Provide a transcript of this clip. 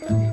Bye.